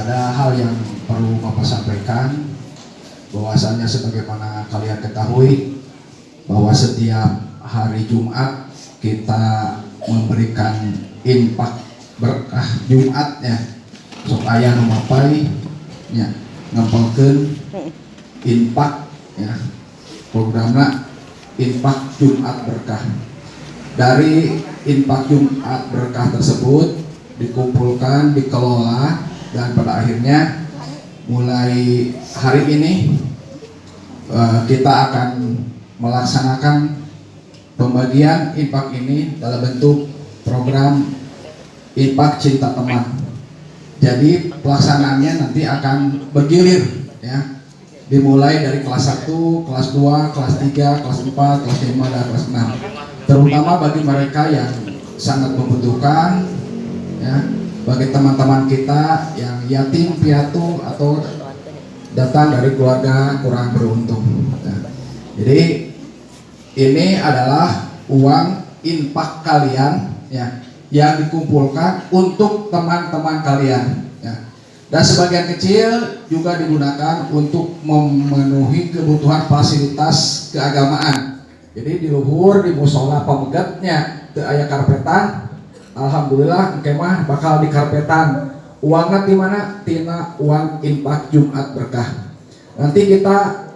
ada hal yang perlu Bapak sampaikan bahwasannya sebagaimana kalian ketahui bahwa setiap hari Jumat kita memberikan infak berkah Jumat ya supaya memapai ya ngempelkeun infak ya programnya infak Jumat berkah. Dari infak Jumat berkah tersebut dikumpulkan dikelola akhirnya mulai hari ini uh, kita akan melaksanakan pembagian infak ini dalam bentuk program infak cinta teman. Jadi pelaksanaannya nanti akan bergilir ya. Dimulai dari kelas 1, kelas 2, kelas 3, kelas 4, kelas 5, dan kelas 6 terutama bagi mereka yang sangat membutuhkan ya bagi teman-teman kita yang yatim piatu atau datang dari keluarga kurang beruntung. Nah, jadi ini adalah uang infak kalian ya yang dikumpulkan untuk teman-teman kalian. Ya. Dan sebagian kecil juga digunakan untuk memenuhi kebutuhan fasilitas keagamaan. Jadi di luhur di musola pemegatnya ayah karpetan Alhamdulillah kemah bakal di karpetan uangnya di mana? Tina uang infak Jumat berkah. Nanti kita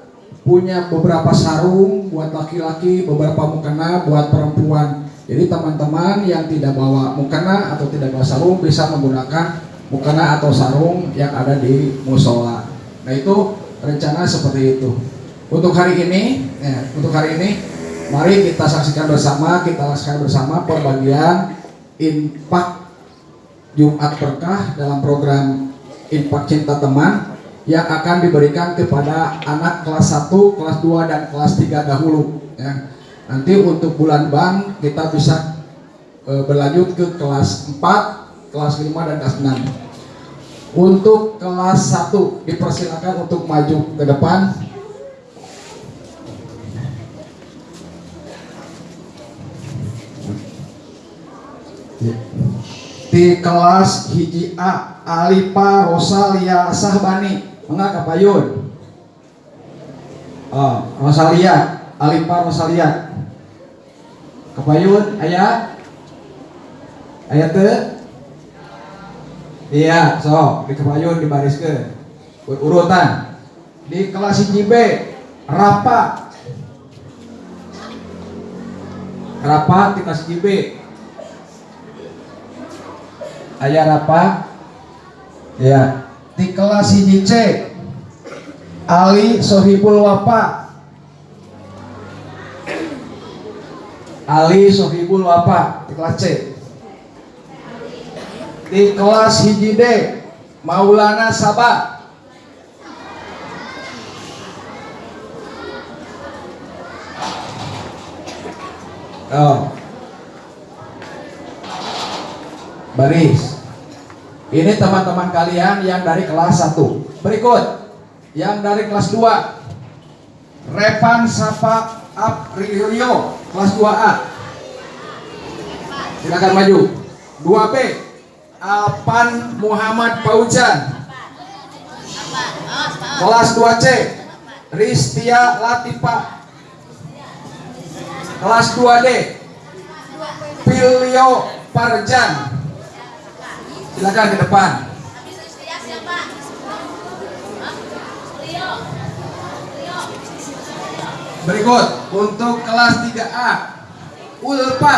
punya beberapa sarung buat laki-laki beberapa mukena buat perempuan. Jadi teman-teman yang tidak bawa mukena atau tidak bawa sarung bisa menggunakan mukena atau sarung yang ada di musola. Nah itu rencana seperti itu. Untuk hari ini ya, untuk hari ini mari kita saksikan bersama kita laksanakan bersama pembagian infak Jumat Berkah dalam program infak cinta teman yang akan diberikan kepada anak kelas 1, kelas 2 dan kelas 3 dahulu ya. Nanti untuk bulan bank kita bisa e, berlanjut ke kelas 4, kelas 5 dan kelas 6. Untuk kelas 1 dipersilakan untuk maju ke depan. Di kelas hiji A Alipa Rosalia Sahbani. Enggak kapayun oh, Rosalia Alipa Rosalia. Kapayun ayah ayah te iya so di kapayun di baris ke urutan. Di kelas hiji B Rapa. Rapa di kelas hiji B ayat apa? Ya. Di kelas ini C. Ali Sohibul Wapa Ali Sohibul Wapa di kelas C. Di kelas hiji D. Maulana Sabah. Oh baris. Ini teman-teman kalian yang dari kelas 1 berikut yang dari kelas 2 Revan Sapa Aprilio kelas 2A silakan maju. 2B Alpan Muhammad Paujan. Kelas 2C Ristia Latifa kelas 2D Pilio Parjan silakan ke depan. Berikut untuk kelas 3A Ulpa.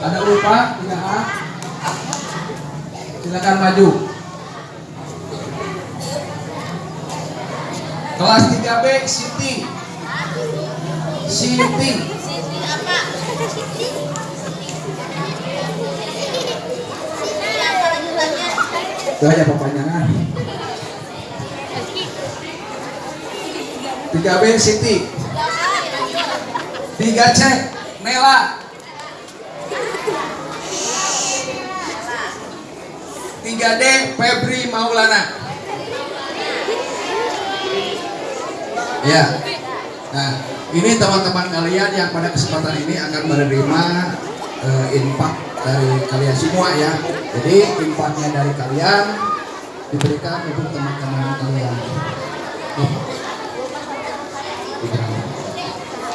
Ada Ulpa 3A silakan maju. Kelas 3B Siti. Siti. Itu aja perpanjangan 3B Siti. 3C Nela. Tiga D Febri Maulana. Ya. Nah ini teman-teman kalian yang pada kesempatan ini akan menerima uh, infak dari kalian semua ya. Jadi infaknya dari kalian diberikan untuk teman-teman kalian.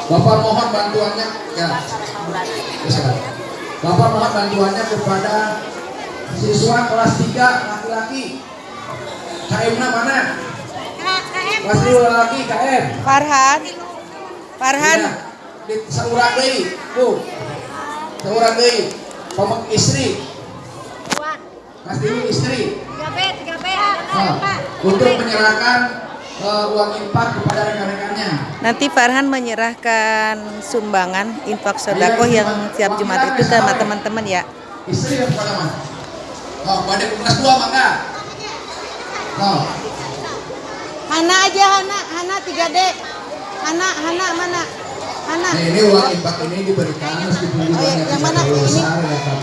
Bapak mohon bantuannya ya. Silakan. Bapak mohon bantuannya kepada siswa kelas 3 laki-laki. KM mana? Kelas 3 laki KM. Farhan. Farhan. Iya. Di deui, Bu. Deui. Pamek istri. Mas istri. Nah, untuk menyerahkan eh, uang infak kepada rekan-rekannya. Nanti Farhan menyerahkan sumbangan infak sodakoh yang tiap Jumat itu ke teman-teman ya. Istri yang mana? Oh, pada kelas 2 mangga. Oh, Hana aja Hana, Hana 3D. Hana, Hana mana? Hana. Nah, ini uang infak ini diberikan meskipun Oh, iya. jumlahnya Yang mana? Ini?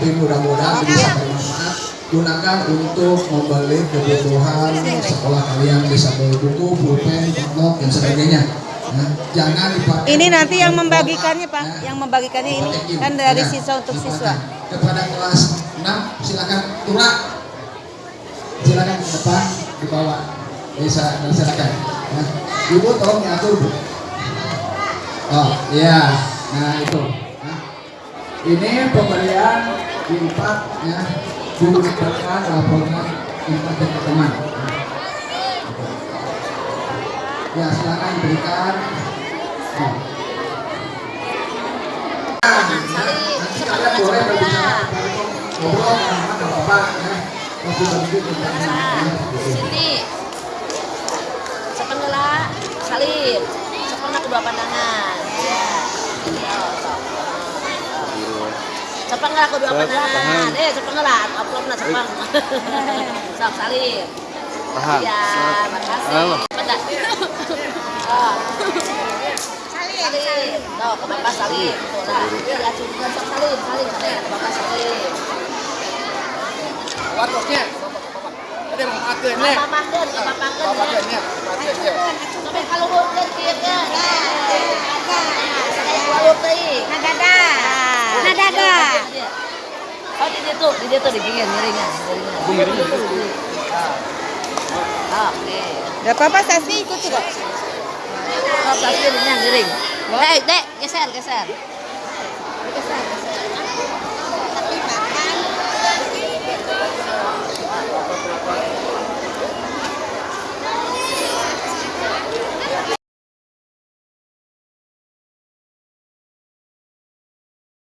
Tapi mudah-mudahan bisa bermanfaat. Gunakan untuk membeli kebutuhan sekolah kalian bisa beli buku, pulpen, pondok dan sebagainya. Nah, jangan dipakai. Ini nanti yang membagikannya Pak, ya. yang membagikannya ini you. kan dari Ya, siswa untuk siswa. Kepada kelas 6 silakan turun. Silakan ke depan dibawa. Bisa silakan. Ya. Ibu tolong diatur. Bu. Oh, iya. Nah, itu. Ini pemberian infak ya diberikan laporan infak dari teman. Ya, silakan diberikan. Oh. Nanti salib. Sepenggelah kedua pandangan. Ya. Sok. Sepenggelah kedua pandangan. Eh, sepenggelah. Amplopnya sepeng. Sok salib. Paham. Ya, makasih. Halo. Pada. Oh. Salib. Tuh, ke bapak salib. Tuh, lah. Ya, cukup sok salib, salib, salib. Ke bapak salib. Ada mau makan nih. Bapak makan, bapak makan. Mau ya. ya. Makan ya. Tapi kalau bukan dia Walau tadi. Nadada. Nadada. Oh di situ, di situ di gigi miringan, miringan. Aku miring. Oke. Gak apa-apa Sasi ikut juga. Oh, pasti miring, miring. Eh, dek, geser, geser.